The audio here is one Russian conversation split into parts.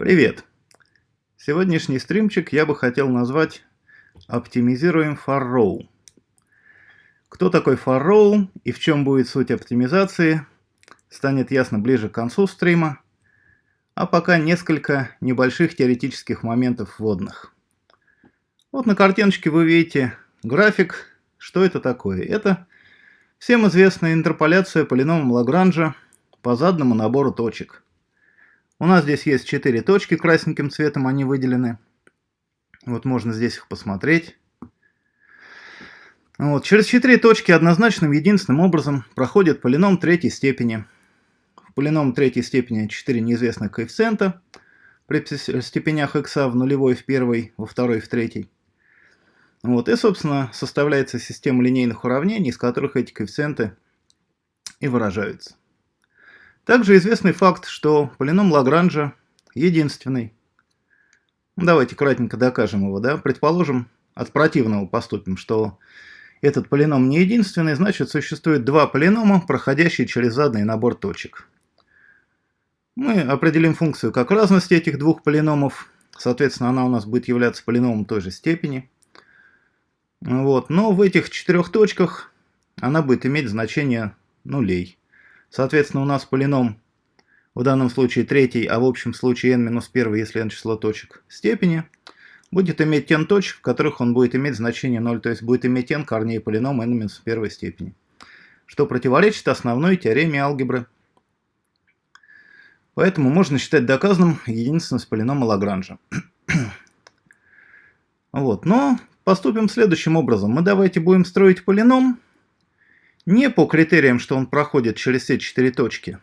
Привет! Сегодняшний стримчик я бы хотел назвать «Оптимизируем for row». Кто такой for row и в чем будет суть оптимизации, станет ясно ближе к концу стрима, а пока несколько небольших теоретических моментов вводных. Вот на картиночке вы видите график. Что это такое? Это всем известная интерполяция полиномом Лагранжа по заданному набору точек – у нас здесь есть 4 точки красненьким цветом, они выделены. Вот можно здесь их посмотреть. Вот, через 4 точки однозначным единственным образом проходит полином третьей степени. В полином третьей степени 4 неизвестных коэффициента при степенях x в нулевой, в первой, во второй, в третьей. Вот, и, собственно, составляется система линейных уравнений, из которых эти коэффициенты и выражаются. Также известный факт, что полином Лагранжа единственный. Давайте кратенько докажем его. Да? Предположим, от противного поступим, что этот полином не единственный, значит существует два полинома, проходящие через заданный набор точек. Мы определим функцию как разность этих двух полиномов. Соответственно, она у нас будет являться полиномом той же степени. Вот. Но в этих четырех точках она будет иметь значение нулей. Соответственно, у нас полином в данном случае третий, а в общем случае n-1, если n число точек степени, будет иметь n точек, в которых он будет иметь значение 0, то есть будет иметь n корней полинома n-1 степени, что противоречит основной теореме алгебры. Поэтому можно считать доказанным единственность полинома Лагранжа. вот, но поступим следующим образом. Мы давайте будем строить полином, не по критериям, что он проходит через все четыре точки,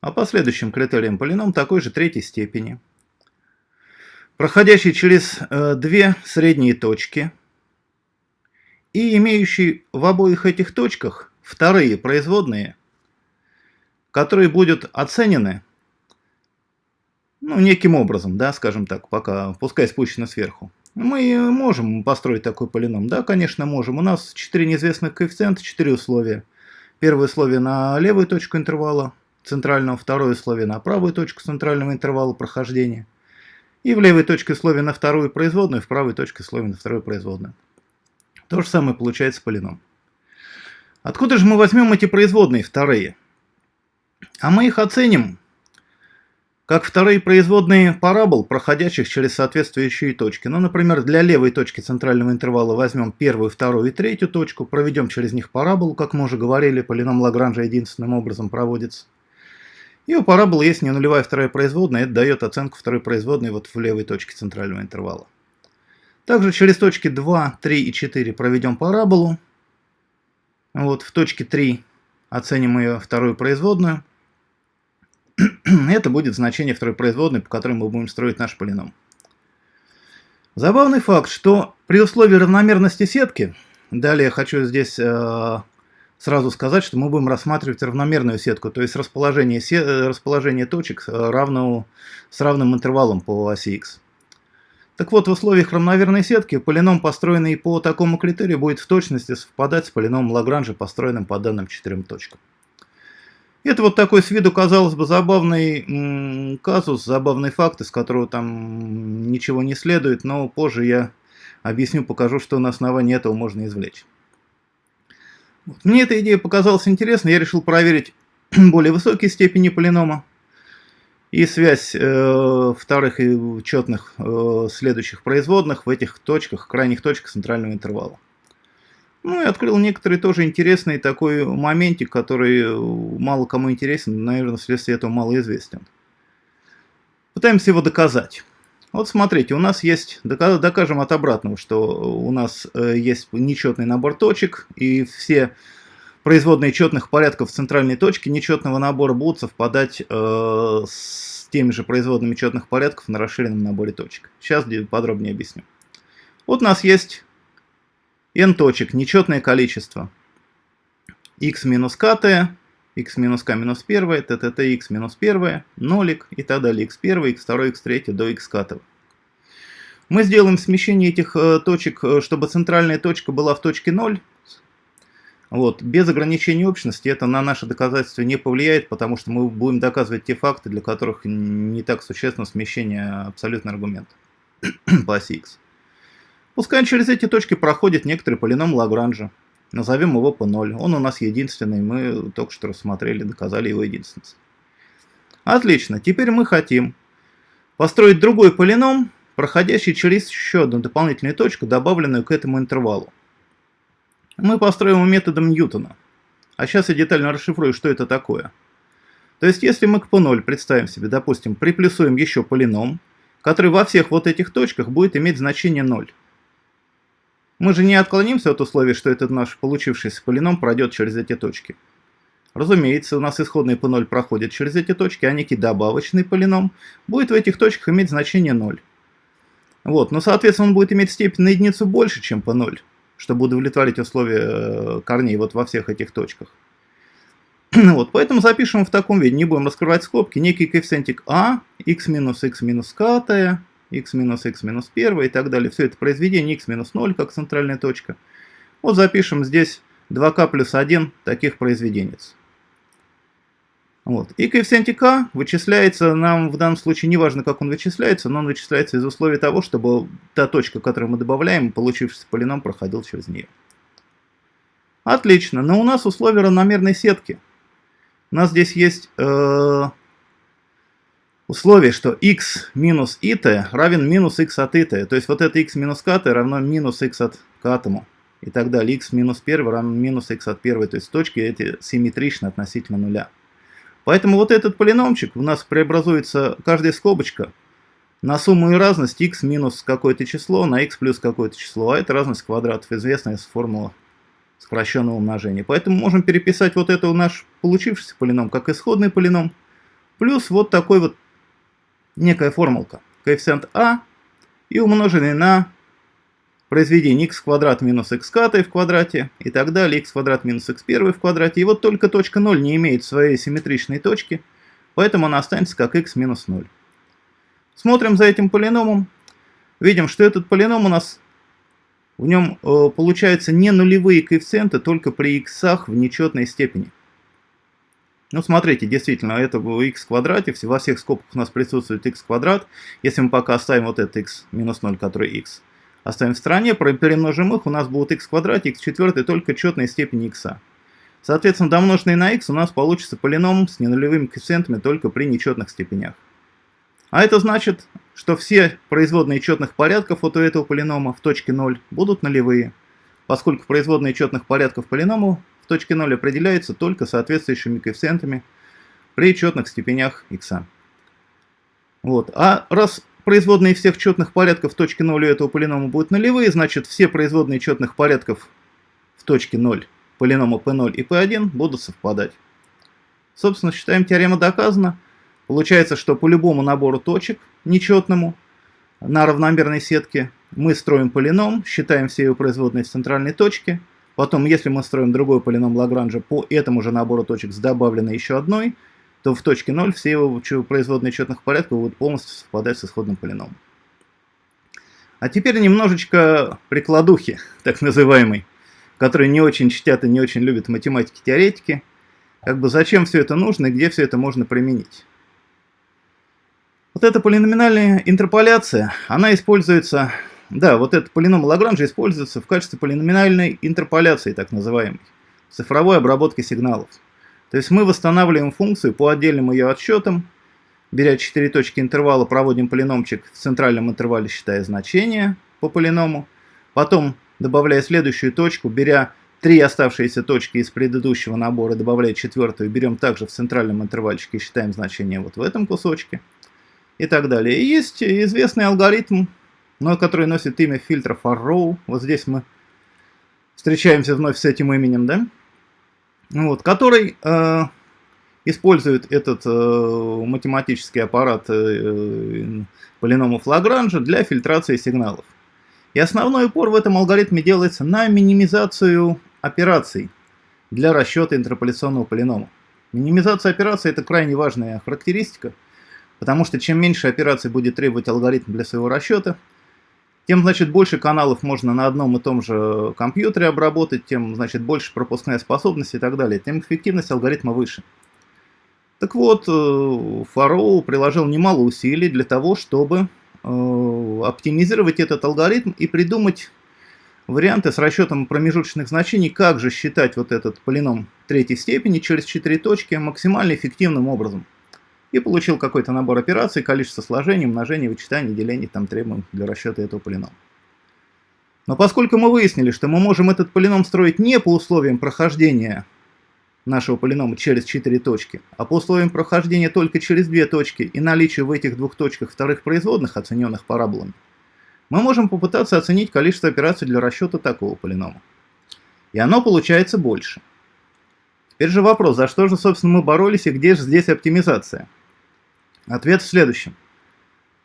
а по следующим критериям полином такой же третьей степени, проходящий через э, две средние точки и имеющий в обоих этих точках вторые производные, которые будут оценены ну, неким образом, да, скажем так, пока, пускай спущено сверху. Мы можем построить такой полином. Да, конечно, можем. У нас 4 неизвестных коэффициента, 4 условия. Первое условие на левую точку интервала центрального, второе условие на правую точку центрального интервала прохождения. И в левой точке условия на вторую производную, в правой точке условия на вторую производную. То же самое получается полином. Откуда же мы возьмем эти производные вторые? А мы их оценим как вторые производные парабол, проходящих через соответствующие точки. Ну, например, для левой точки центрального интервала возьмем первую, вторую и третью точку, проведем через них параболу, как мы уже говорили, полином Лагранжа единственным образом проводится. И у параболы есть не нулевая вторая производная, это дает оценку второй производной вот в левой точке центрального интервала. Также через точки 2, 3 и 4 проведем параболу. Вот в точке 3 оценим ее вторую производную. это будет значение второй производной, по которой мы будем строить наш полином. Забавный факт, что при условии равномерности сетки, далее хочу здесь э, сразу сказать, что мы будем рассматривать равномерную сетку, то есть расположение, се расположение точек э, равного, с равным интервалом по оси x. Так вот, в условиях равномерной сетки полином, построенный по такому критерию, будет в точности совпадать с полиномом Лагранжа, построенным по данным четырем точкам. Это вот такой с виду, казалось бы, забавный казус, забавный факт, из которого там ничего не следует, но позже я объясню, покажу, что на основании этого можно извлечь. Мне эта идея показалась интересной, я решил проверить более высокие степени полинома и связь э, вторых и четных э, следующих производных в этих точках, крайних точках центрального интервала. Ну и открыл некоторый тоже интересный такой моментик, который мало кому интересен, наверное, вследствие этого мало известен. Пытаемся его доказать. Вот смотрите, у нас есть, докажем от обратного, что у нас э, есть нечетный набор точек, и все производные четных порядков центральной точке нечетного набора будут совпадать э, с теми же производными четных порядков на расширенном наборе точек. Сейчас подробнее объясню. Вот у нас есть n точек, нечетное количество. x минус kt, x минус k минус 1, tt x минус 1, нолик и так далее, x1, x2, x3 до x катого. Мы сделаем смещение этих э, точек, э, чтобы центральная точка была в точке 0. Вот. Без ограничения общности это на наше доказательство не повлияет, потому что мы будем доказывать те факты, для которых не так существенно смещение абсолютного аргумента по оси x. Пускай через эти точки проходит некоторый полином Лагранжа. Назовем его P0. Он у нас единственный, мы только что рассмотрели, доказали его единственность. Отлично, теперь мы хотим построить другой полином, проходящий через еще одну дополнительную точку, добавленную к этому интервалу. Мы построим его методом Ньютона. А сейчас я детально расшифрую, что это такое. То есть, если мы к P0 представим себе, допустим, приплюсуем еще полином, который во всех вот этих точках будет иметь значение 0. Мы же не отклонимся от условия, что этот наш получившийся полином пройдет через эти точки. Разумеется, у нас исходный P0 проходит через эти точки, а некий добавочный полином будет в этих точках иметь значение 0. Вот, но, соответственно, он будет иметь степень на единицу больше, чем P0, чтобы удовлетворить условия э, корней вот во всех этих точках. вот, поэтому запишем в таком виде, не будем раскрывать скобки, некий коэффициентик а, x минус x минус k, x минус x минус 1 и так далее. Все это произведение x минус 0 как центральная точка. Вот запишем здесь 2k плюс 1 таких произведенец. Вот. И коэффициент k вычисляется нам в данном случае, неважно как он вычисляется, но он вычисляется из условий того, чтобы та точка, которую мы добавляем, получившийся полином, проходил через нее. Отлично, но у нас условия равномерной сетки. У нас здесь есть э, условие, что x минус it равен минус x от it. То есть вот это x минус kt равно минус x от k и так далее. x минус 1 равно минус x от 1. То есть точки эти симметричны относительно нуля. Поэтому вот этот полиномчик у нас преобразуется каждая скобочка на сумму и разность x минус какое-то число на x плюс какое-то число. А это разность квадратов, известная формула сокращенного умножения. Поэтому можем переписать вот это наш получившийся полином как исходный полином. Плюс вот такой вот некая формулка. Коэффициент а и умноженный на произведение x квадрат минус x в квадрате и так далее, x квадрат минус x1 в квадрате. И вот только точка 0 не имеет своей симметричной точки, поэтому она останется как x минус 0. Смотрим за этим полиномом. Видим, что этот полином у нас, в нем э, получаются не нулевые коэффициенты, только при x в нечетной степени. Ну, смотрите, действительно, это в x квадрате, во всех скобках у нас присутствует x квадрат. Если мы пока оставим вот этот x минус 0, который x, оставим в стороне, перемножим их, у нас будет x в квадрате, x четвертый, только четная степень x. Соответственно, домноженный на x у нас получится полином с ненулевыми коэффициентами только при нечетных степенях. А это значит, что все производные четных порядков от этого полинома в точке 0 будут нулевые, поскольку производные четных порядков полиному в точке 0 определяется только соответствующими коэффициентами при четных степенях x. Вот. А раз производные всех четных порядков в точке 0 у этого полинома будут нулевые, значит все производные четных порядков в точке 0 полинома p0 и p1 будут совпадать. Собственно, считаем теорема доказана. Получается, что по любому набору точек нечетному на равномерной сетке мы строим полином, считаем все его производные в центральной точке, Потом, если мы строим другой полином Лагранжа по этому же набору точек с добавленной еще одной, то в точке 0 все его производные четных порядков будут полностью совпадать с исходным полиномом. А теперь немножечко прикладухи, так называемой, которые не очень чтят и не очень любят математики-теоретики. Как бы зачем все это нужно и где все это можно применить. Вот эта полиноминальная интерполяция, она используется да, вот этот полином Лагранжа используется в качестве полиноминальной интерполяции, так называемой, цифровой обработки сигналов. То есть мы восстанавливаем функцию по отдельным ее отсчетам, беря 4 точки интервала, проводим полиномчик в центральном интервале, считая значение по полиному, потом, добавляя следующую точку, беря три оставшиеся точки из предыдущего набора, добавляя четвертую, берем также в центральном интервальчике и считаем значение вот в этом кусочке и так далее. И есть известный алгоритм но который носит имя фильтра Farrow. Вот здесь мы встречаемся вновь с этим именем, да? Вот, который э, использует этот э, математический аппарат э, полиномов Лагранжа для фильтрации сигналов. И основной упор в этом алгоритме делается на минимизацию операций для расчета интерполяционного полинома. Минимизация операций – это крайне важная характеристика, потому что чем меньше операций будет требовать алгоритм для своего расчета – тем, значит, больше каналов можно на одном и том же компьютере обработать, тем, значит, больше пропускная способность и так далее, тем эффективность алгоритма выше. Так вот, Фароу приложил немало усилий для того, чтобы оптимизировать этот алгоритм и придумать варианты с расчетом промежуточных значений, как же считать вот этот полином третьей степени через 4 точки максимально эффективным образом. И получил какой-то набор операций, количество сложений, умножений, вычитаний, делений, там требуем для расчета этого полинома. Но поскольку мы выяснили, что мы можем этот полином строить не по условиям прохождения нашего полинома через 4 точки, а по условиям прохождения только через 2 точки и наличию в этих двух точках вторых производных, оцененных параболами, мы можем попытаться оценить количество операций для расчета такого полинома. И оно получается больше. Теперь же вопрос, за что же, собственно, мы боролись и где же здесь оптимизация? Ответ в следующем.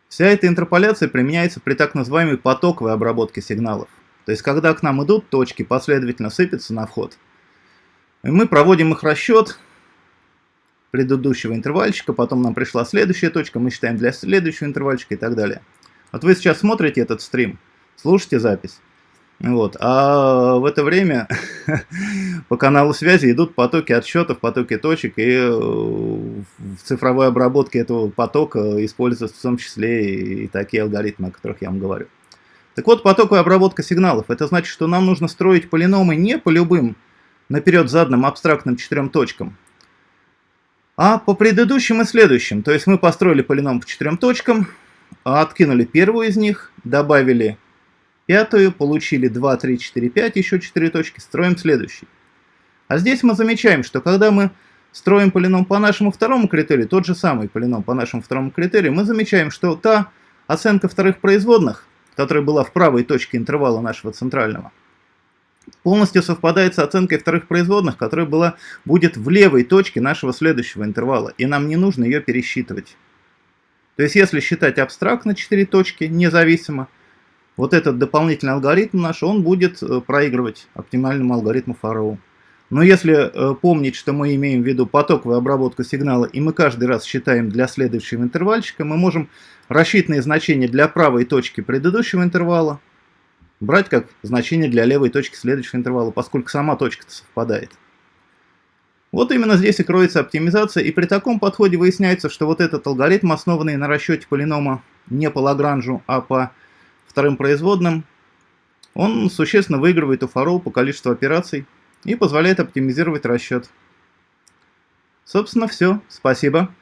Вся эта интерполяция применяется при так называемой потоковой обработке сигналов. То есть, когда к нам идут точки, последовательно сыпятся на вход. И мы проводим их расчет предыдущего интервальчика, потом нам пришла следующая точка, мы считаем для следующего интервальчика и так далее. Вот вы сейчас смотрите этот стрим, слушаете запись. Вот. А в это время по каналу связи идут потоки отсчетов, потоки точек, и э, в цифровой обработке этого потока используются в том числе и такие алгоритмы, о которых я вам говорю. Так вот, потоковая обработка сигналов, это значит, что нам нужно строить полиномы не по любым наперед заданным абстрактным четырем точкам, а по предыдущим и следующим. То есть мы построили полином по четырем точкам, откинули первую из них, добавили пятую, получили 2, 3, 4, 5, еще 4 точки, строим следующий. А здесь мы замечаем, что когда мы строим полином по нашему второму критерию, тот же самый полином по нашему второму критерию, мы замечаем, что та оценка вторых производных, которая была в правой точке интервала нашего центрального, полностью совпадает с оценкой вторых производных, которая была, будет в левой точке нашего следующего интервала, и нам не нужно ее пересчитывать. То есть, если считать абстрактно 4 точки, независимо, вот этот дополнительный алгоритм наш, он будет э, проигрывать оптимальному алгоритму Фароу. Но если э, помнить, что мы имеем в виду потоковую обработку сигнала, и мы каждый раз считаем для следующего интервальчика, мы можем рассчитанные значения для правой точки предыдущего интервала брать как значение для левой точки следующего интервала, поскольку сама точка совпадает. Вот именно здесь и кроется оптимизация, и при таком подходе выясняется, что вот этот алгоритм, основанный на расчете полинома не по Лагранжу, а по вторым производным, он существенно выигрывает у Фароу по количеству операций и позволяет оптимизировать расчет. Собственно, все. Спасибо.